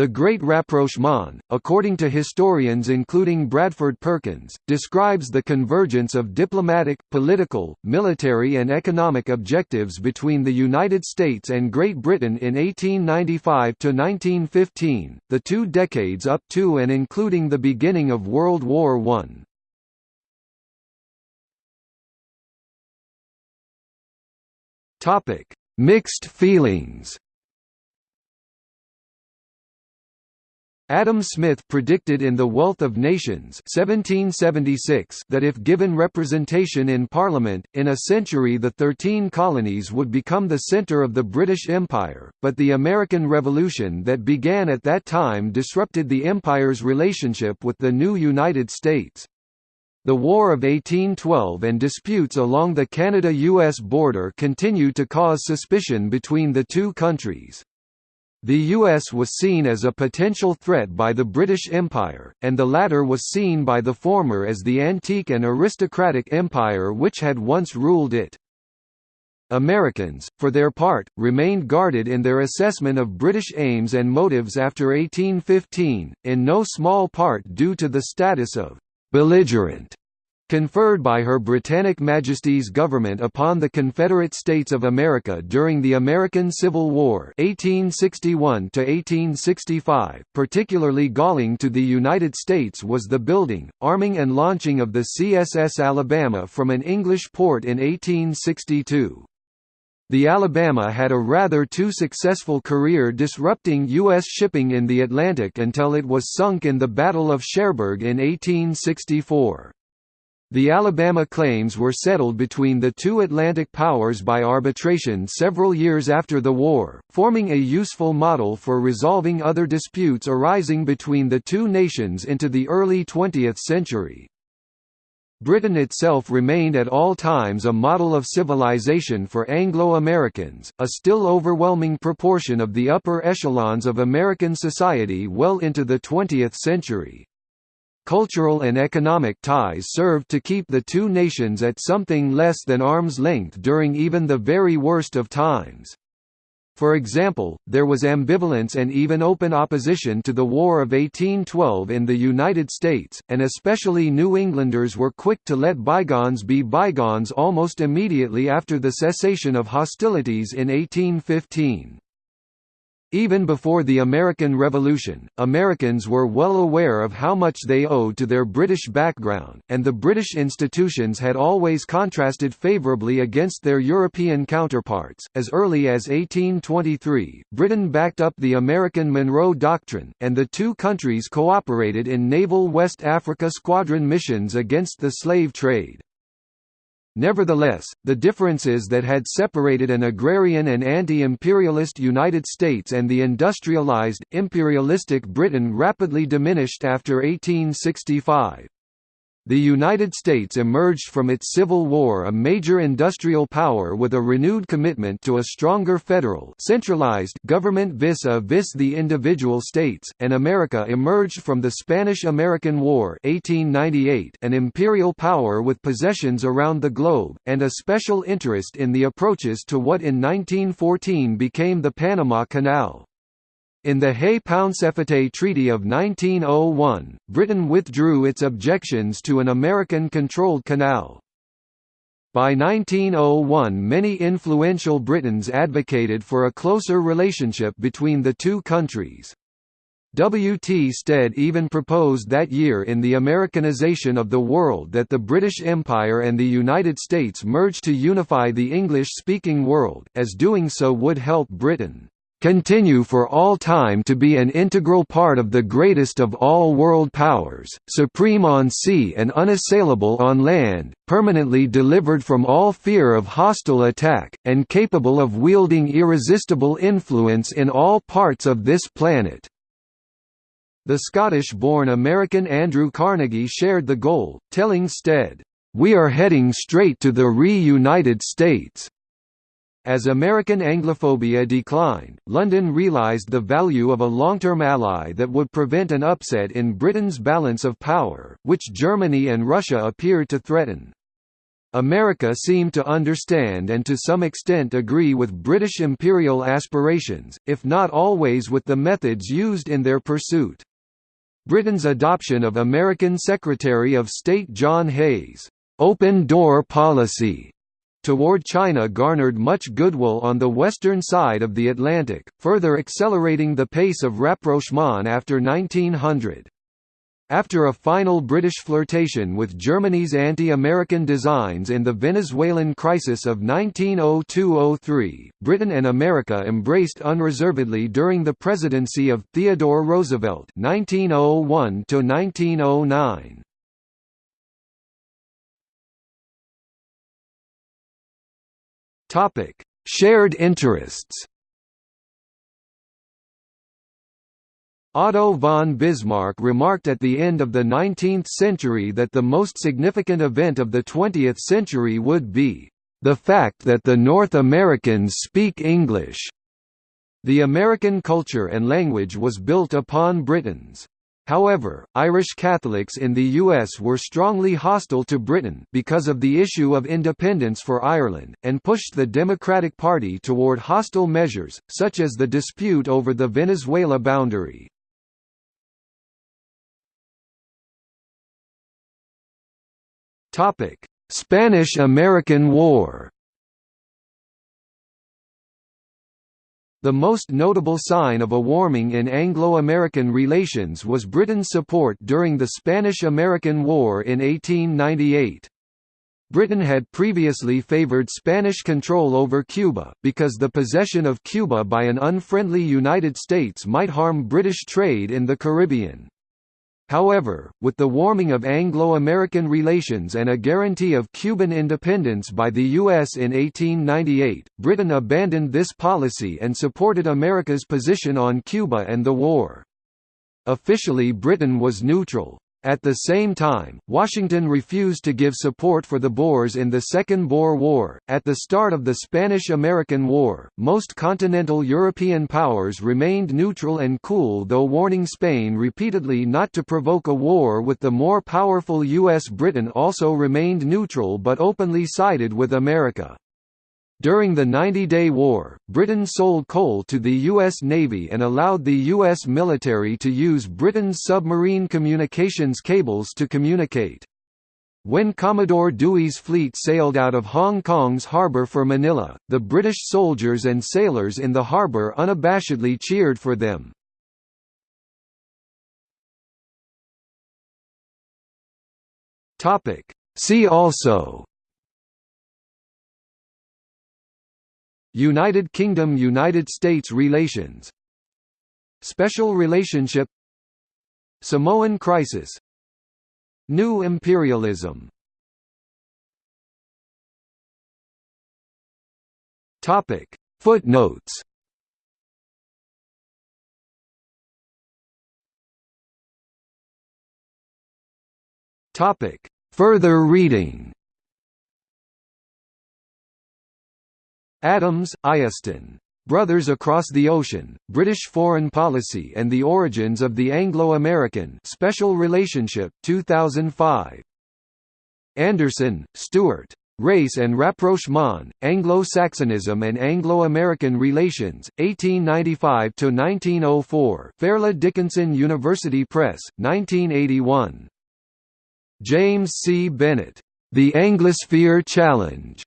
The Great Rapprochement, according to historians including Bradford Perkins, describes the convergence of diplomatic, political, military and economic objectives between the United States and Great Britain in 1895 to 1915, the two decades up to and including the beginning of World War I. Mixed feelings Adam Smith predicted in The Wealth of Nations 1776 that if given representation in Parliament, in a century the Thirteen Colonies would become the centre of the British Empire, but the American Revolution that began at that time disrupted the Empire's relationship with the new United States. The War of 1812 and disputes along the Canada–US border continued to cause suspicion between the two countries. The US was seen as a potential threat by the British Empire, and the latter was seen by the former as the antique and aristocratic empire which had once ruled it. Americans, for their part, remained guarded in their assessment of British aims and motives after 1815, in no small part due to the status of «belligerent» conferred by Her Britannic Majesty's government upon the Confederate States of America during the American Civil War 1861 1865. particularly galling to the United States was the building, arming and launching of the CSS Alabama from an English port in 1862. The Alabama had a rather too successful career disrupting U.S. shipping in the Atlantic until it was sunk in the Battle of Cherbourg in 1864. The Alabama claims were settled between the two Atlantic powers by arbitration several years after the war, forming a useful model for resolving other disputes arising between the two nations into the early 20th century. Britain itself remained at all times a model of civilization for Anglo-Americans, a still overwhelming proportion of the upper echelons of American society well into the 20th century. Cultural and economic ties served to keep the two nations at something less than arm's length during even the very worst of times. For example, there was ambivalence and even open opposition to the War of 1812 in the United States, and especially New Englanders were quick to let bygones be bygones almost immediately after the cessation of hostilities in 1815. Even before the American Revolution, Americans were well aware of how much they owed to their British background, and the British institutions had always contrasted favourably against their European counterparts. As early as 1823, Britain backed up the American Monroe Doctrine, and the two countries cooperated in naval West Africa squadron missions against the slave trade. Nevertheless, the differences that had separated an agrarian and anti-imperialist United States and the industrialized, imperialistic Britain rapidly diminished after 1865. The United States emerged from its Civil War a major industrial power with a renewed commitment to a stronger federal centralized government vis-a-vis the individual states, and America emerged from the Spanish–American War 1898 an imperial power with possessions around the globe, and a special interest in the approaches to what in 1914 became the Panama Canal. In the Hay-Pauncefote Treaty of 1901, Britain withdrew its objections to an American-controlled canal. By 1901 many influential Britons advocated for a closer relationship between the two countries. W. T. Stead even proposed that year in The Americanization of the World that the British Empire and the United States merge to unify the English-speaking world, as doing so would help Britain continue for all time to be an integral part of the greatest of all world powers, supreme on sea and unassailable on land, permanently delivered from all fear of hostile attack, and capable of wielding irresistible influence in all parts of this planet." The Scottish-born American Andrew Carnegie shared the goal, telling Stead, "...we are heading straight to the re-United States." As American Anglophobia declined, London realised the value of a long-term ally that would prevent an upset in Britain's balance of power, which Germany and Russia appeared to threaten. America seemed to understand and to some extent agree with British imperial aspirations, if not always with the methods used in their pursuit. Britain's adoption of American Secretary of State John Hay's open door policy toward China garnered much goodwill on the western side of the Atlantic, further accelerating the pace of rapprochement after 1900. After a final British flirtation with Germany's anti-American designs in the Venezuelan crisis of 1902–03, Britain and America embraced unreservedly during the presidency of Theodore Roosevelt 1901 1909. Shared interests Otto von Bismarck remarked at the end of the 19th century that the most significant event of the 20th century would be, "...the fact that the North Americans speak English." The American culture and language was built upon Britain's. However, Irish Catholics in the US were strongly hostile to Britain because of the issue of independence for Ireland, and pushed the Democratic Party toward hostile measures, such as the dispute over the Venezuela boundary. Spanish–American War. The most notable sign of a warming in Anglo-American relations was Britain's support during the Spanish–American War in 1898. Britain had previously favoured Spanish control over Cuba, because the possession of Cuba by an unfriendly United States might harm British trade in the Caribbean. However, with the warming of Anglo-American relations and a guarantee of Cuban independence by the U.S. in 1898, Britain abandoned this policy and supported America's position on Cuba and the war. Officially Britain was neutral. At the same time, Washington refused to give support for the Boers in the Second Boer War. At the start of the Spanish American War, most continental European powers remained neutral and cool, though warning Spain repeatedly not to provoke a war with the more powerful U.S. Britain also remained neutral but openly sided with America. During the Ninety Day War, Britain sold coal to the U.S. Navy and allowed the U.S. military to use Britain's submarine communications cables to communicate. When Commodore Dewey's fleet sailed out of Hong Kong's harbour for Manila, the British soldiers and sailors in the harbour unabashedly cheered for them. See also United Kingdom United States relations. Special relationship. Samoan crisis. New imperialism. Topic. Footnotes. Topic. Further reading Adams, Iestyn. Brothers Across the Ocean, British Foreign Policy and the Origins of the Anglo-American Special Relationship 2005. Anderson, Stuart. Race and Rapprochement, Anglo-Saxonism and Anglo-American Relations, 1895–1904 Fairleigh Dickinson University Press, 1981. James C. Bennett. The Anglosphere Challenge,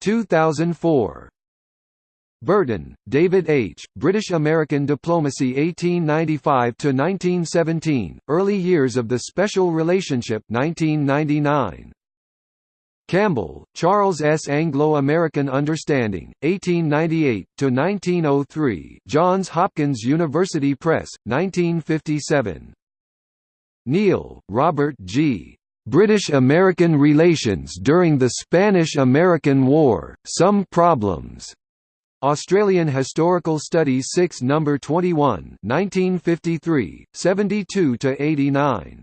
2004. Burton, David H., British-American Diplomacy 1895–1917, Early Years of the Special Relationship 1999. Campbell, Charles S. Anglo-American Understanding, 1898–1903 Johns Hopkins University Press, 1957. Neale, Robert G. British–American Relations during the Spanish–American War, Some Problems. Australian Historical Studies 6 No. 21 1953, 72–89.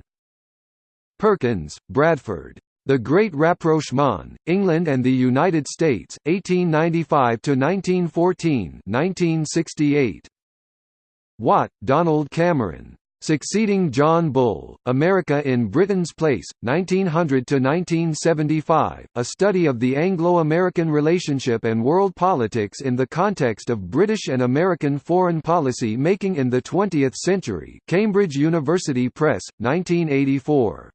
Perkins, Bradford. The Great Rapprochement, England and the United States, 1895–1914 1968. Watt, Donald Cameron. Succeeding John Bull, America in Britain's Place, 1900–1975, a study of the Anglo-American relationship and world politics in the context of British and American foreign policy making in the 20th century Cambridge University Press, 1984.